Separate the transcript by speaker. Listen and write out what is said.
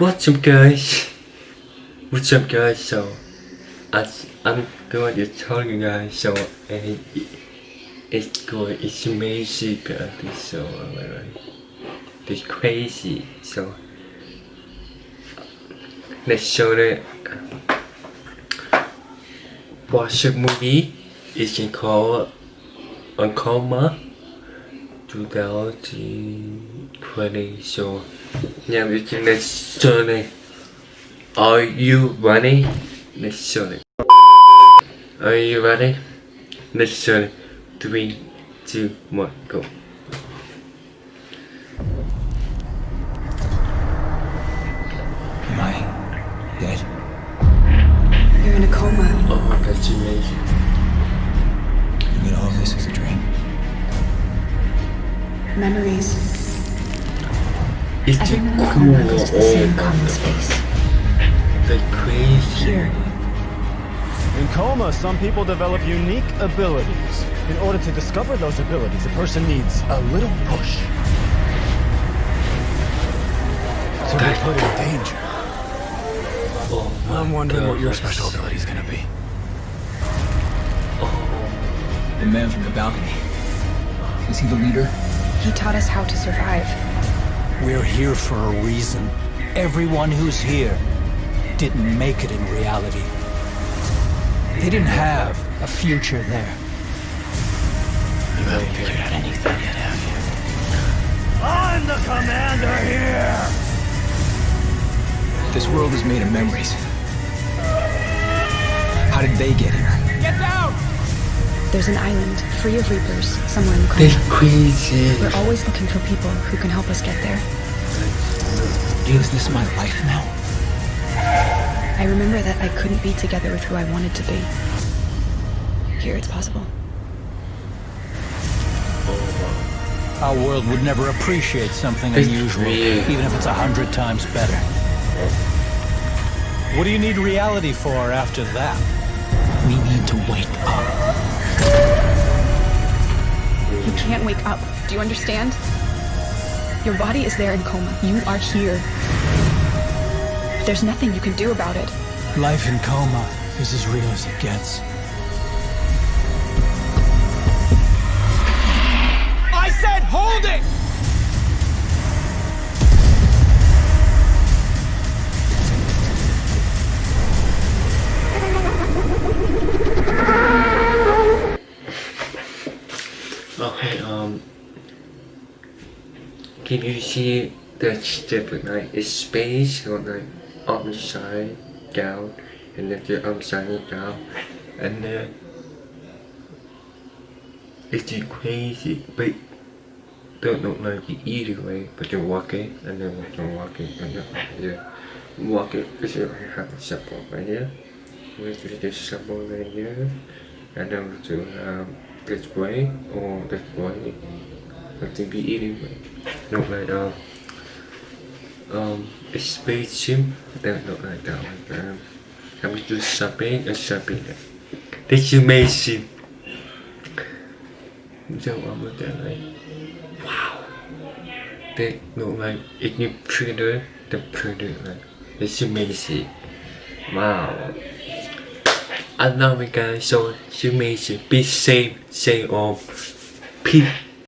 Speaker 1: What's up guys? What's up guys? So as I'm going to tell you guys. So and it's going it's amazing guys. So alright it's crazy. So let's show it watch a movie. It's called on coma 2020 so now we can let's show it. Are you ready? Let's show it. Are you ready? Let's show it. Three two one go.
Speaker 2: Am I dead?
Speaker 3: You're in a coma.
Speaker 1: oh my god it's amazing
Speaker 2: You mean all this is a dream?
Speaker 3: Memories.
Speaker 1: it's
Speaker 3: Everyone in a
Speaker 1: cool
Speaker 3: coma goes to the same
Speaker 1: my
Speaker 3: common
Speaker 1: god
Speaker 3: space.
Speaker 1: the crazy
Speaker 3: Here.
Speaker 4: In coma, some people develop unique abilities. In order to discover those abilities, a person needs a little push. To be put in danger.
Speaker 1: oh
Speaker 4: I'm wondering what your special ability is gonna be.
Speaker 1: oh
Speaker 2: The man from the balcony. Is he the leader?
Speaker 3: He taught us how to survive.
Speaker 5: We're here for a reason. Everyone who's here didn't make it in reality. They didn't have a future there.
Speaker 4: You haven't figured out anything yet, have you? I'm the commander here!
Speaker 2: This world is made of memories. How did they get here?
Speaker 3: There's an island free of reapers somewhere in the
Speaker 1: That's
Speaker 3: coma.
Speaker 1: crazy.
Speaker 3: We're always looking for people who can help us get there.
Speaker 2: Is this my life now?
Speaker 3: I remember that I couldn't be together with who I wanted to be. Here it's possible.
Speaker 5: Our world would never appreciate something
Speaker 1: It's
Speaker 5: unusual,
Speaker 1: weird.
Speaker 5: even if it's a hundred times better. What do you need reality for after that? We need to wake up.
Speaker 3: You can't wake up. Do you understand? Your body is there in coma. You are here. There's nothing you can do about it.
Speaker 5: Life in coma is as real as it gets.
Speaker 1: Can you see the step like it's space or like upside down and then the upside down and then it's crazy but don't look like the either way but you're walking and then you're walking and then you're walking because you have a support right here. We do this support right here. And then we do um this way or this way it can be eating way look like um um spaceship that look like that like um I'm just shopping? And shopping this is amazing. So I'm look at like wow. They look like it's new printer the printer like it's amazing. Wow. I love it guys so it's amazing. Be safe. Stay on peace